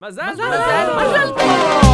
Mas é Mas é, Mas é